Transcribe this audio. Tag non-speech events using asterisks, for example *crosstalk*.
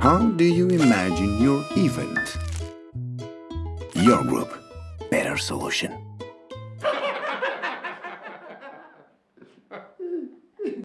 How do you imagine your event? Your group. Better solution. *laughs*